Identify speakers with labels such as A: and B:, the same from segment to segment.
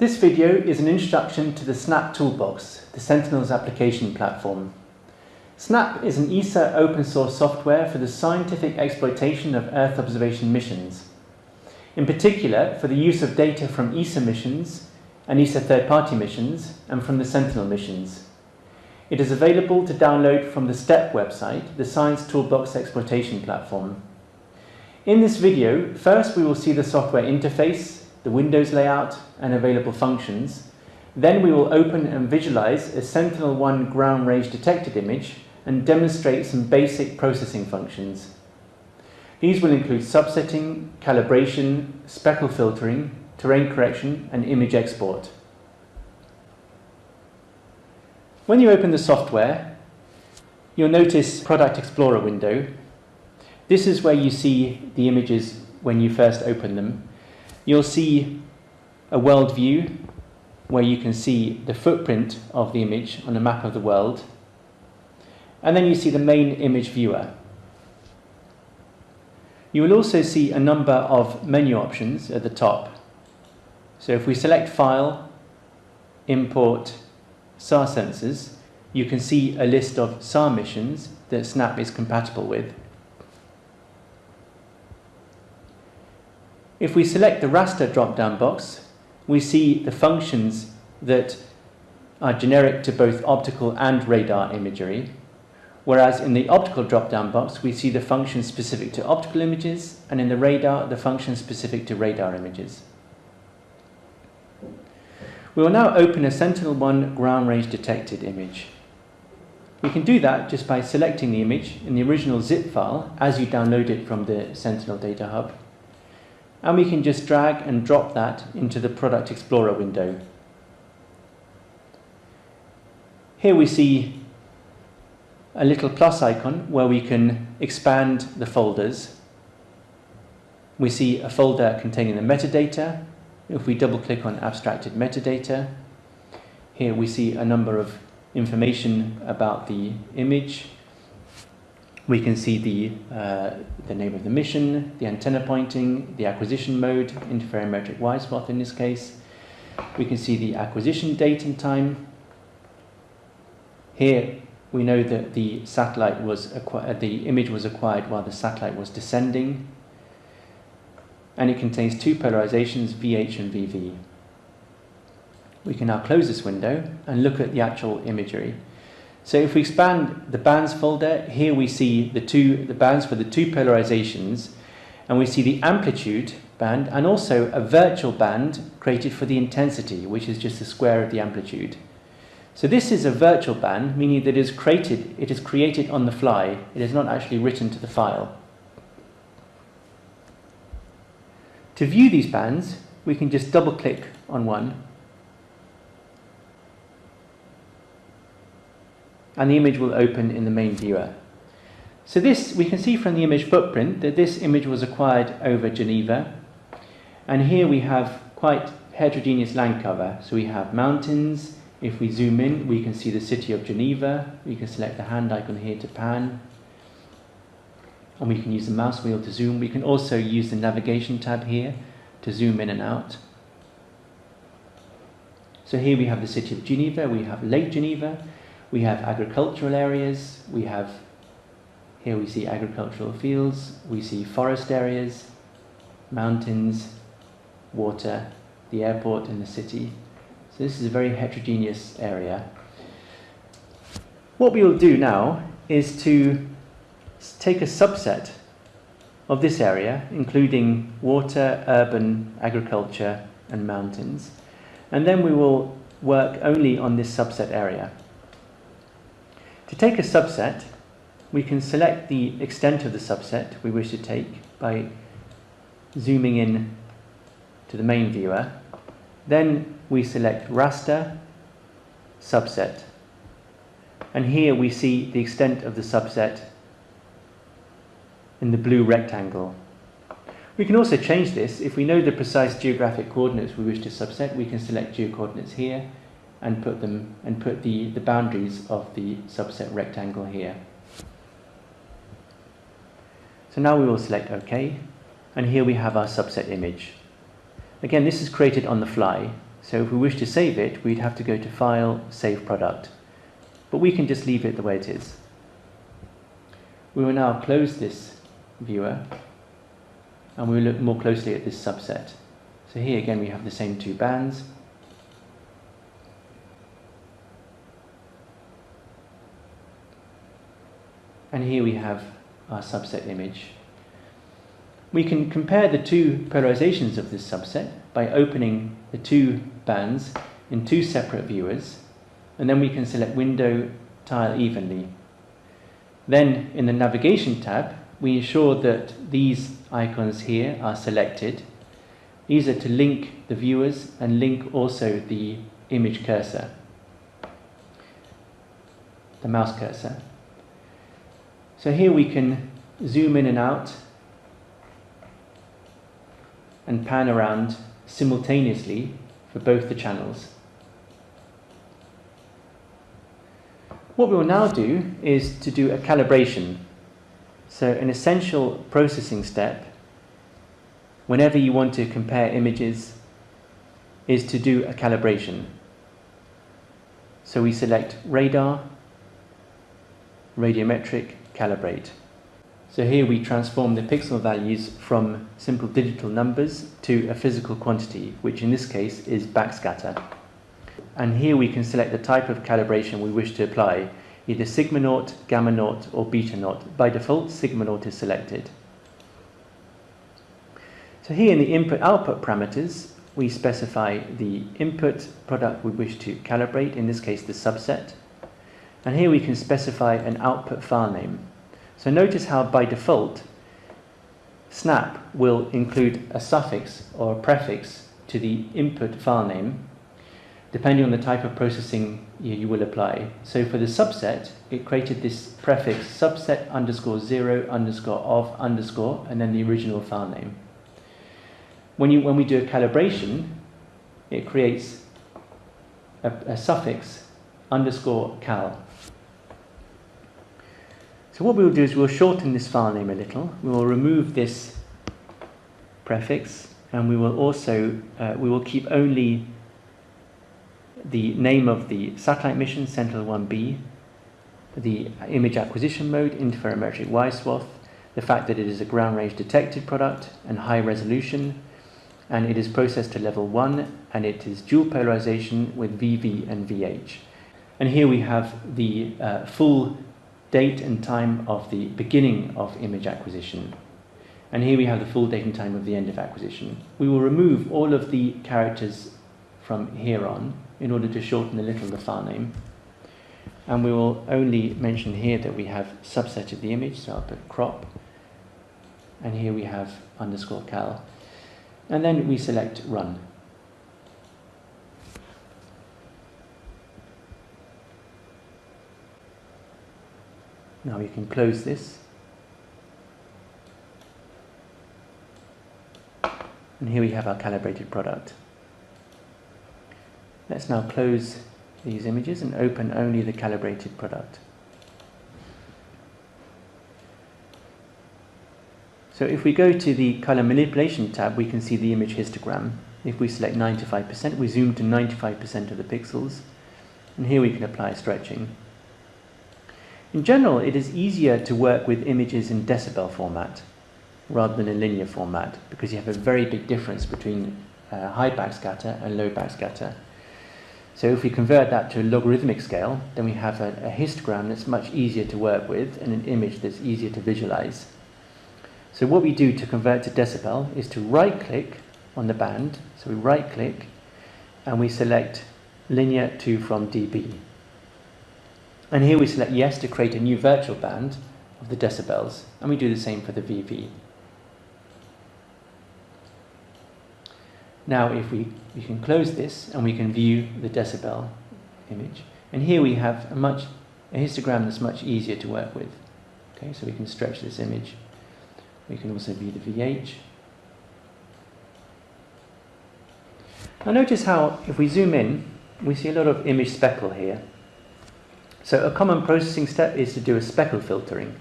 A: This video is an introduction to the Snap Toolbox, the Sentinel's application platform. Snap is an ESA open source software for the scientific exploitation of Earth observation missions. In particular, for the use of data from ESA missions and ESA third-party missions and from the Sentinel missions. It is available to download from the STEP website, the Science Toolbox Exploitation Platform. In this video, first we will see the software interface, the Windows layout and available functions. Then we will open and visualize a Sentinel-1 ground range detected image and demonstrate some basic processing functions. These will include subsetting, calibration, speckle filtering, terrain correction and image export. When you open the software, you'll notice Product Explorer window this is where you see the images when you first open them. You'll see a world view where you can see the footprint of the image on a map of the world. And then you see the main image viewer. You will also see a number of menu options at the top. So if we select File, Import, SAR sensors, you can see a list of SAR missions that Snap is compatible with. If we select the raster drop-down box, we see the functions that are generic to both optical and radar imagery, whereas in the optical drop-down box we see the functions specific to optical images, and in the radar the functions specific to radar images. We will now open a Sentinel-1 ground range detected image. We can do that just by selecting the image in the original zip file as you download it from the Sentinel Data Hub and we can just drag and drop that into the Product Explorer window. Here we see a little plus icon where we can expand the folders. We see a folder containing the metadata. If we double click on abstracted metadata, here we see a number of information about the image, we can see the, uh, the name of the mission, the antenna pointing, the acquisition mode, interferometric wide swath in this case. We can see the acquisition date and time. Here we know that the satellite was the image was acquired while the satellite was descending. And it contains two polarizations, VH and VV. We can now close this window and look at the actual imagery. So if we expand the bands folder, here we see the two the bands for the two polarizations, and we see the amplitude band and also a virtual band created for the intensity, which is just the square of the amplitude. So this is a virtual band, meaning that it is created, it is created on the fly. It is not actually written to the file. To view these bands, we can just double click on one and the image will open in the main viewer. So this, we can see from the image footprint that this image was acquired over Geneva. And here we have quite heterogeneous land cover. So we have mountains. If we zoom in, we can see the city of Geneva. We can select the hand icon here to pan. And we can use the mouse wheel to zoom. We can also use the navigation tab here to zoom in and out. So here we have the city of Geneva, we have Lake Geneva, we have agricultural areas, we have, here we see agricultural fields, we see forest areas, mountains, water, the airport and the city. So this is a very heterogeneous area. What we will do now is to take a subset of this area, including water, urban, agriculture and mountains, and then we will work only on this subset area. To take a subset, we can select the extent of the subset we wish to take by zooming in to the main viewer. Then we select raster, subset. And here we see the extent of the subset in the blue rectangle. We can also change this. If we know the precise geographic coordinates we wish to subset, we can select geocoordinates here and put them and put the, the boundaries of the subset rectangle here. So now we will select OK and here we have our subset image. Again this is created on the fly So if we wish to save it, we'd have to go to File, Save Product. But we can just leave it the way it is. We will now close this viewer and we will look more closely at this subset. So here again we have the same two bands. And here we have our subset image. We can compare the two polarizations of this subset by opening the two bands in two separate viewers and then we can select window tile evenly. Then in the navigation tab we ensure that these icons here are selected. These are to link the viewers and link also the image cursor, the mouse cursor. So here we can zoom in and out and pan around simultaneously for both the channels. What we will now do is to do a calibration. So an essential processing step whenever you want to compare images is to do a calibration. So we select radar, radiometric, calibrate. So here we transform the pixel values from simple digital numbers to a physical quantity, which in this case is backscatter. And here we can select the type of calibration we wish to apply, either sigma naught, gamma naught, or beta naught. By default, sigma naught is selected. So here in the input-output parameters, we specify the input product we wish to calibrate, in this case the subset. And here we can specify an output file name. So notice how by default, snap will include a suffix or a prefix to the input file name, depending on the type of processing you, will apply. So for the subset, it created this prefix subset underscore zero underscore of underscore and then the original file name. When, you, when we do a calibration, it creates a, a suffix underscore cal so what we'll do is we'll shorten this file name a little. We will remove this prefix and we will also, uh, we will keep only the name of the satellite mission, Sentinel-1B, the image acquisition mode, interferometric wide swath, the fact that it is a ground range detected product and high resolution, and it is processed to level 1 and it is dual polarization with VV and VH. And here we have the uh, full date and time of the beginning of image acquisition. And here we have the full date and time of the end of acquisition. We will remove all of the characters from here on in order to shorten a little the file name. And we will only mention here that we have subsetted the image, so I'll put crop. And here we have underscore cal. And then we select run. Now we can close this. And here we have our calibrated product. Let's now close these images and open only the calibrated product. So if we go to the color manipulation tab, we can see the image histogram. If we select 95%, we zoom to 95% of the pixels. And here we can apply stretching. In general, it is easier to work with images in decibel format rather than in linear format because you have a very big difference between uh, high backscatter and low backscatter. So if we convert that to a logarithmic scale, then we have a, a histogram that's much easier to work with and an image that's easier to visualize. So what we do to convert to decibel is to right click on the band. So we right click and we select linear to from dB. And here we select yes to create a new virtual band of the decibels, and we do the same for the VV. Now if we, we can close this and we can view the decibel image. And here we have a much a histogram that's much easier to work with. Okay, so we can stretch this image. We can also view the VH. Now notice how if we zoom in, we see a lot of image speckle here. So a common processing step is to do a speckle filtering.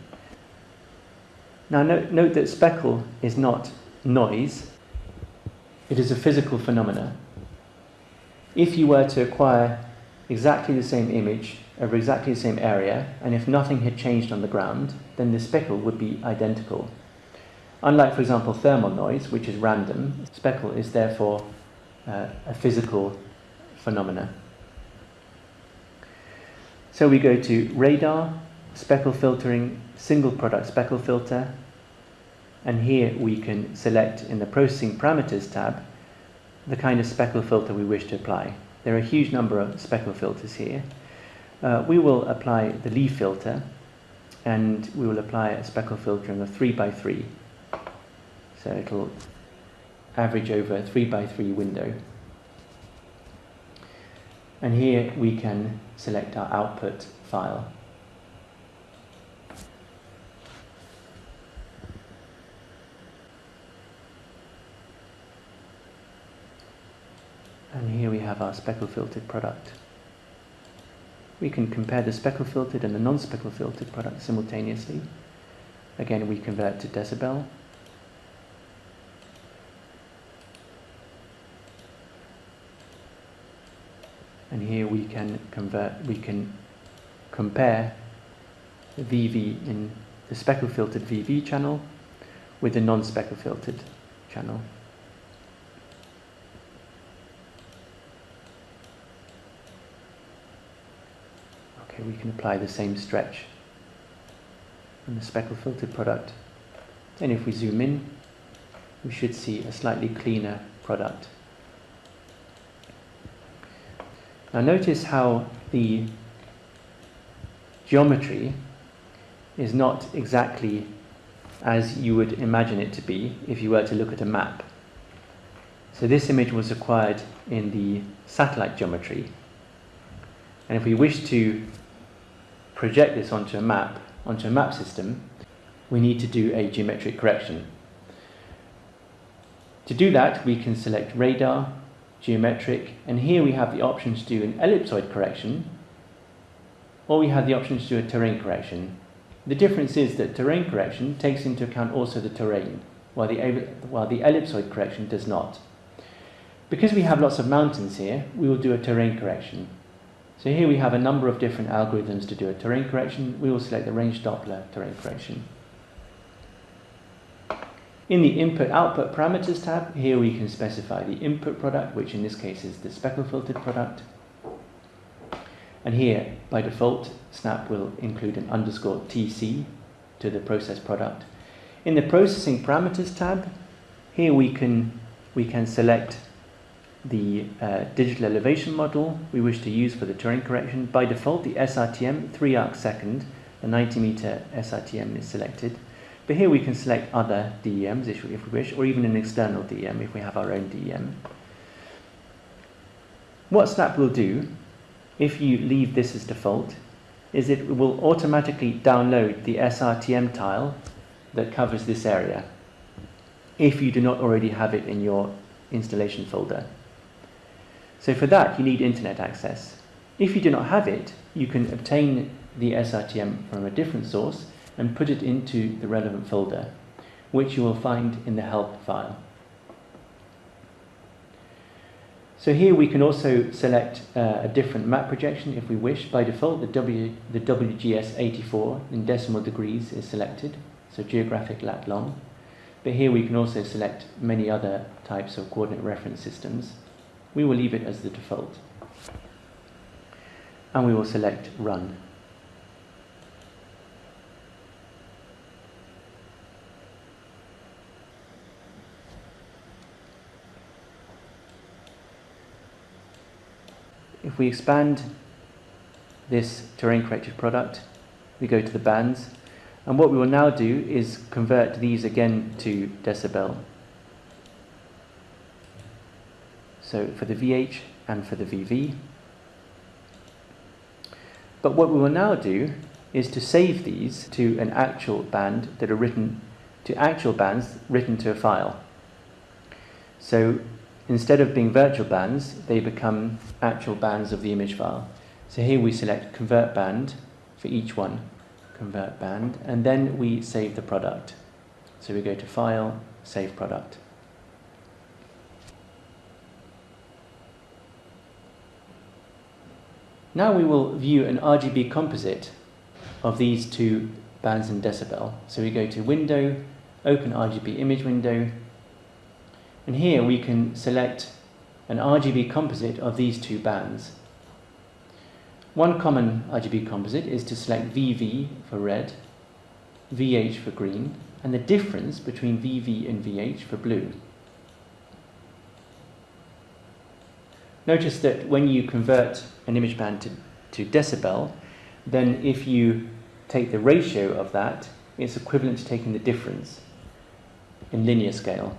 A: Now note, note that speckle is not noise, it is a physical phenomena. if you were to acquire exactly the same image over exactly the same area, and if nothing had changed on the ground, then the speckle would be identical. Unlike, for example, thermal noise, which is random, speckle is therefore uh, a physical phenomena. So we go to radar, speckle filtering, single product speckle filter, and here we can select in the processing parameters tab the kind of speckle filter we wish to apply. There are a huge number of speckle filters here. Uh, we will apply the Lee filter and we will apply a speckle filter in a 3 by 3 so it'll average over a 3 by 3 window. And here we can select our output file. And here we have our speckle filtered product. We can compare the speckle filtered and the non-speckle filtered product simultaneously. Again, we convert to decibel. And here we can convert, we can compare the VV in the speckle filtered VV channel with the non-speckle filtered channel. Okay, we can apply the same stretch on the speckle filtered product. And if we zoom in, we should see a slightly cleaner product. Now notice how the geometry is not exactly as you would imagine it to be if you were to look at a map. So this image was acquired in the satellite geometry. And if we wish to project this onto a map, onto a map system, we need to do a geometric correction. To do that, we can select radar, geometric, and here we have the option to do an ellipsoid correction, or we have the option to do a terrain correction. The difference is that terrain correction takes into account also the terrain, while the, while the ellipsoid correction does not. Because we have lots of mountains here, we will do a terrain correction. So here we have a number of different algorithms to do a terrain correction. We will select the range Doppler terrain correction. In the input-output parameters tab, here we can specify the input product, which in this case is the speckle filtered product. And here, by default, Snap will include an underscore TC to the process product. In the processing parameters tab, here we can, we can select the uh, digital elevation model we wish to use for the terrain correction. By default, the SRTM 3 arc second, the 90 meter SRTM is selected. But here we can select other DEMs if we wish, or even an external DEM if we have our own DEM. What Snap will do, if you leave this as default, is it will automatically download the SRTM tile that covers this area, if you do not already have it in your installation folder. So for that, you need internet access. If you do not have it, you can obtain the SRTM from a different source and put it into the relevant folder, which you will find in the help file. So here we can also select uh, a different map projection if we wish. By default, the, w, the WGS84 in decimal degrees is selected, so geographic lat long. But here we can also select many other types of coordinate reference systems we will leave it as the default. And we will select Run. If we expand this terrain corrected product, we go to the bands, and what we will now do is convert these again to decibel. so for the VH and for the VV. But what we will now do is to save these to an actual band that are written to actual bands written to a file. So instead of being virtual bands, they become actual bands of the image file. So here we select convert band for each one, convert band, and then we save the product. So we go to file, save product. Now we will view an RGB composite of these two bands in decibel. So we go to Window, open RGB image window, and here we can select an RGB composite of these two bands. One common RGB composite is to select VV for red, VH for green, and the difference between VV and VH for blue. Notice that when you convert an image band to, to decibel, then if you take the ratio of that, it's equivalent to taking the difference in linear scale.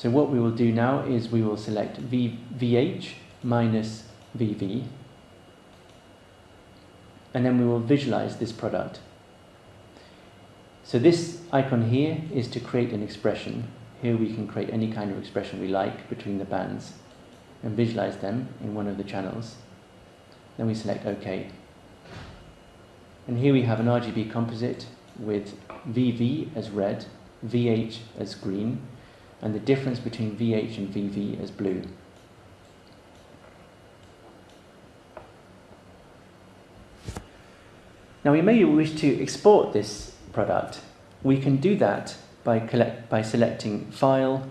A: So what we will do now is we will select v, VH minus VV and then we will visualize this product. So this icon here is to create an expression here we can create any kind of expression we like between the bands and visualize them in one of the channels. Then we select OK. And here we have an RGB composite with VV as red, VH as green, and the difference between VH and VV as blue. Now we may wish to export this product. We can do that by, collect, by selecting File,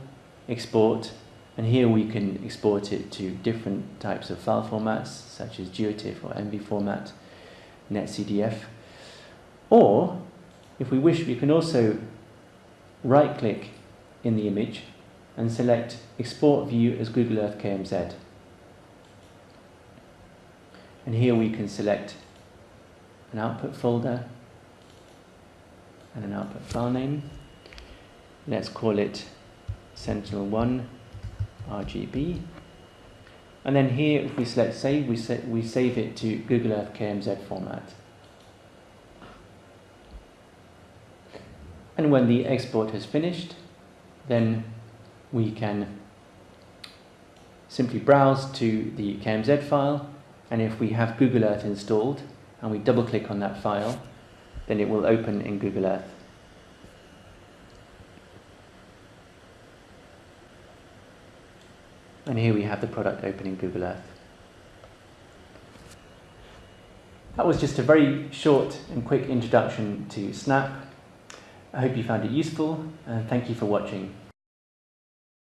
A: Export, and here we can export it to different types of file formats, such as GeoTIFF or ENVI format, NetCDF. Or, if we wish, we can also right-click in the image and select Export View as Google Earth KMZ. And here we can select an output folder and an output file name. Let's call it Sentinel-1 RGB. And then here, if we select save, we, sa we save it to Google Earth KMZ format. And when the export has finished, then we can simply browse to the KMZ file, and if we have Google Earth installed, and we double click on that file, then it will open in Google Earth. And here we have the product open in Google Earth. That was just a very short and quick introduction to Snap. I hope you found it useful and thank you for watching.